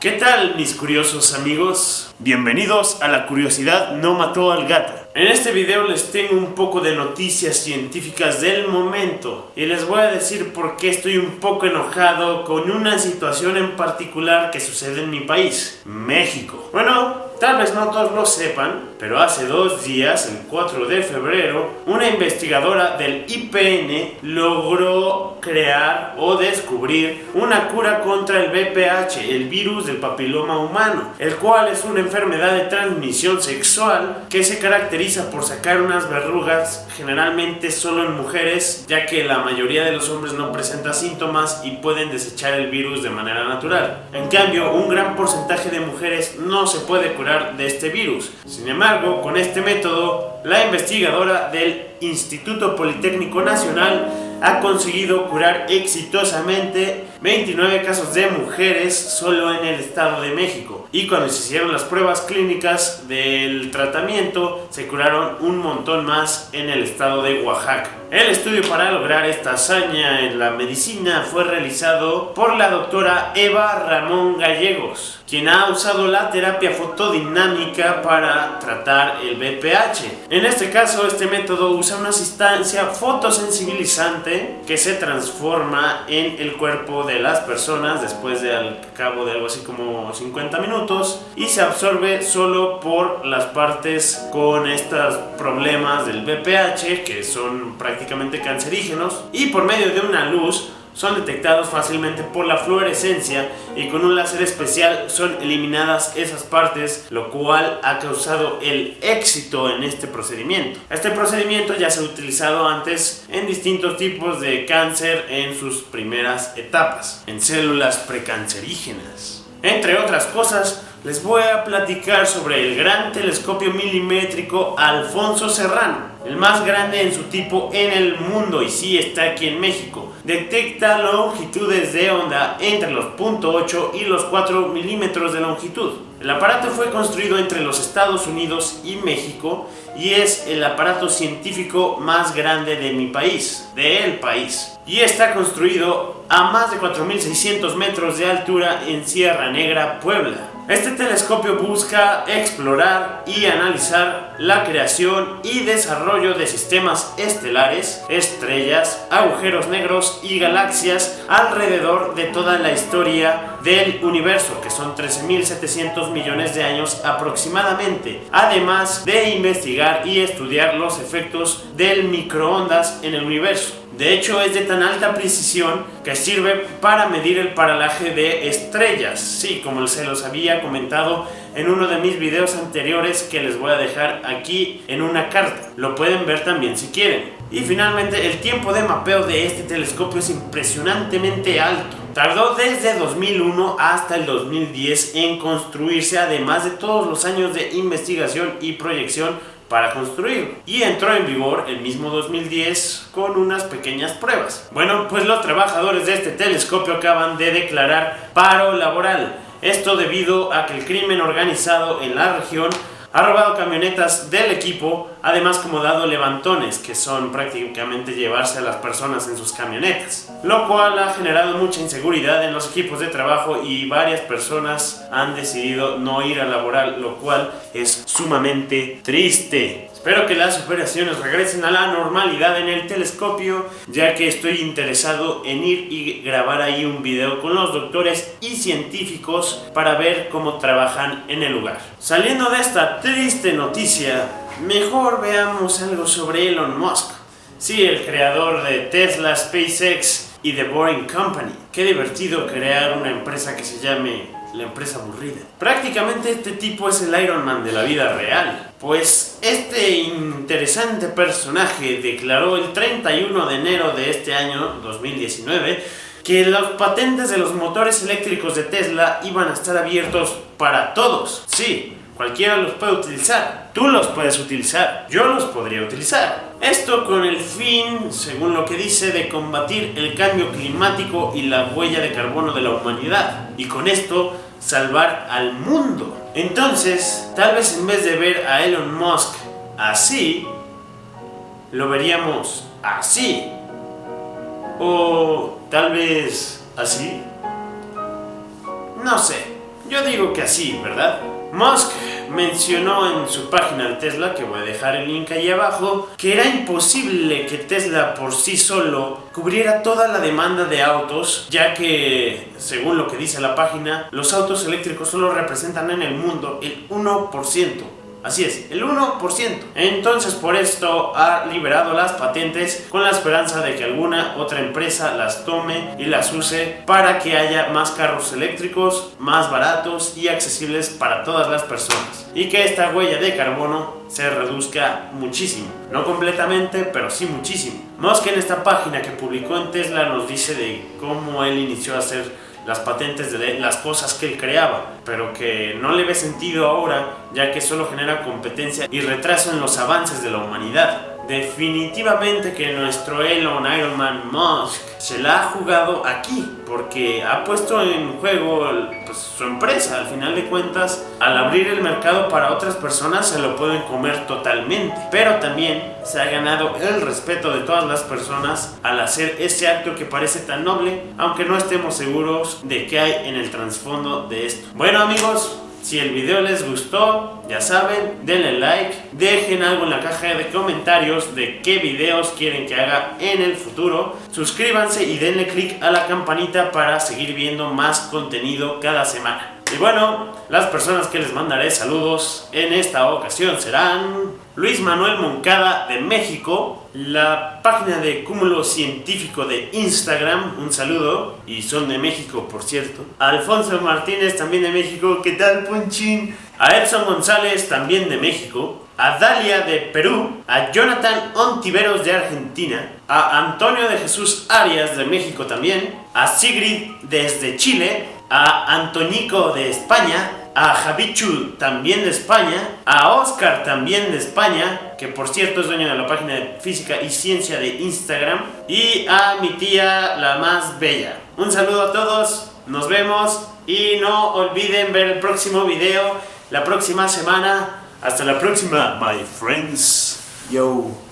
¿Qué tal mis curiosos amigos? Bienvenidos a La Curiosidad No Mató al Gato. En este video les tengo un poco de noticias científicas del momento y les voy a decir por qué estoy un poco enojado con una situación en particular que sucede en mi país, México. Bueno, Tal vez no todos lo sepan, pero hace dos días, el 4 de febrero, una investigadora del IPN logró crear o descubrir una cura contra el VPH, el virus del papiloma humano, el cual es una enfermedad de transmisión sexual que se caracteriza por sacar unas verrugas generalmente solo en mujeres, ya que la mayoría de los hombres no presenta síntomas y pueden desechar el virus de manera natural. En cambio, un gran porcentaje de mujeres no se puede curar de este virus. Sin embargo, con este método, la investigadora del Instituto Politécnico Nacional ha conseguido curar exitosamente 29 casos de mujeres solo en el Estado de México. Y cuando se hicieron las pruebas clínicas del tratamiento, se curaron un montón más en el estado de Oaxaca. El estudio para lograr esta hazaña en la medicina fue realizado por la doctora Eva Ramón Gallegos, quien ha usado la terapia fotodinámica para tratar el BPH. En este caso, este método usa una sustancia fotosensibilizante que se transforma en el cuerpo de las personas después de al cabo de algo así como 50 minutos y se absorbe solo por las partes con estos problemas del BPH que son prácticamente cancerígenos y por medio de una luz son detectados fácilmente por la fluorescencia y con un láser especial son eliminadas esas partes, lo cual ha causado el éxito en este procedimiento. Este procedimiento ya se ha utilizado antes en distintos tipos de cáncer en sus primeras etapas, en células precancerígenas. Entre otras cosas, les voy a platicar sobre el gran telescopio milimétrico Alfonso Serrano, el más grande en su tipo en el mundo y sí está aquí en México. Detecta longitudes de onda entre los 0.8 y los 4 milímetros de longitud. El aparato fue construido entre los Estados Unidos y México y es el aparato científico más grande de mi país, de el país. Y está construido a más de 4.600 metros de altura en Sierra Negra, Puebla. Este telescopio busca explorar y analizar la creación y desarrollo de sistemas estelares, estrellas, agujeros negros y galaxias alrededor de toda la historia del universo, que son 13.700 millones de años aproximadamente, además de investigar y estudiar los efectos del microondas en el universo. De hecho es de tan alta precisión que sirve para medir el paralaje de estrellas. Sí, como se los había comentado en uno de mis videos anteriores que les voy a dejar aquí en una carta. Lo pueden ver también si quieren. Y finalmente el tiempo de mapeo de este telescopio es impresionantemente alto. Tardó desde 2001 hasta el 2010 en construirse además de todos los años de investigación y proyección para construir y entró en vigor el mismo 2010 con unas pequeñas pruebas. Bueno, pues los trabajadores de este telescopio acaban de declarar paro laboral. Esto debido a que el crimen organizado en la región ha robado camionetas del equipo, además como dado levantones, que son prácticamente llevarse a las personas en sus camionetas. Lo cual ha generado mucha inseguridad en los equipos de trabajo y varias personas han decidido no ir a laborar, lo cual es sumamente triste. Espero que las operaciones regresen a la normalidad en el telescopio, ya que estoy interesado en ir y grabar ahí un video con los doctores y científicos para ver cómo trabajan en el lugar. Saliendo de esta triste noticia, mejor veamos algo sobre Elon Musk. Sí, el creador de Tesla, SpaceX y The Boring Company. Qué divertido crear una empresa que se llame la empresa aburrida. Prácticamente este tipo es el Iron Man de la vida real, pues este interesante personaje declaró el 31 de enero de este año 2019 que las patentes de los motores eléctricos de Tesla iban a estar abiertos para todos. Sí, cualquiera los puede utilizar. Tú los puedes utilizar, yo los podría utilizar. Esto con el fin, según lo que dice, de combatir el cambio climático y la huella de carbono de la humanidad. Y con esto salvar al mundo. Entonces, tal vez en vez de ver a Elon Musk así, lo veríamos así. O tal vez así. No sé. Yo digo que así, ¿verdad? Musk mencionó en su página de Tesla, que voy a dejar el link ahí abajo, que era imposible que Tesla por sí solo cubriera toda la demanda de autos, ya que, según lo que dice la página, los autos eléctricos solo representan en el mundo el 1% Así es, el 1%. Entonces por esto ha liberado las patentes con la esperanza de que alguna otra empresa las tome y las use para que haya más carros eléctricos, más baratos y accesibles para todas las personas. Y que esta huella de carbono se reduzca muchísimo. No completamente, pero sí muchísimo. Musk en esta página que publicó en Tesla nos dice de cómo él inició a hacer las patentes de las cosas que él creaba, pero que no le ve sentido ahora ya que solo genera competencia y retraso en los avances de la humanidad. Definitivamente que nuestro Elon Ironman Musk se la ha jugado aquí, porque ha puesto en juego pues, su empresa. Al final de cuentas, al abrir el mercado para otras personas se lo pueden comer totalmente. Pero también se ha ganado el respeto de todas las personas al hacer ese acto que parece tan noble, aunque no estemos seguros de qué hay en el trasfondo de esto. Bueno amigos, si el video les gustó, ya saben, denle like, dejen algo en la caja de comentarios de qué videos quieren que haga en el futuro, suscríbanse y denle click a la campanita para seguir viendo más contenido cada semana. Y bueno, las personas que les mandaré saludos en esta ocasión serán Luis Manuel Moncada de México, la página de Cúmulo Científico de Instagram, un saludo, y son de México por cierto. Alfonso Martínez también de México, ¿qué tal Ponchín? A Edson González también de México, a Dalia de Perú, a Jonathan Ontiveros de Argentina, a Antonio de Jesús Arias de México también, a Sigrid desde Chile, a Antonico de España, a Javichu también de España, a Oscar también de España, que por cierto es dueño de la página de Física y Ciencia de Instagram, y a mi tía la más bella. Un saludo a todos, nos vemos y no olviden ver el próximo video la próxima semana. Hasta la próxima, my friends. Yo.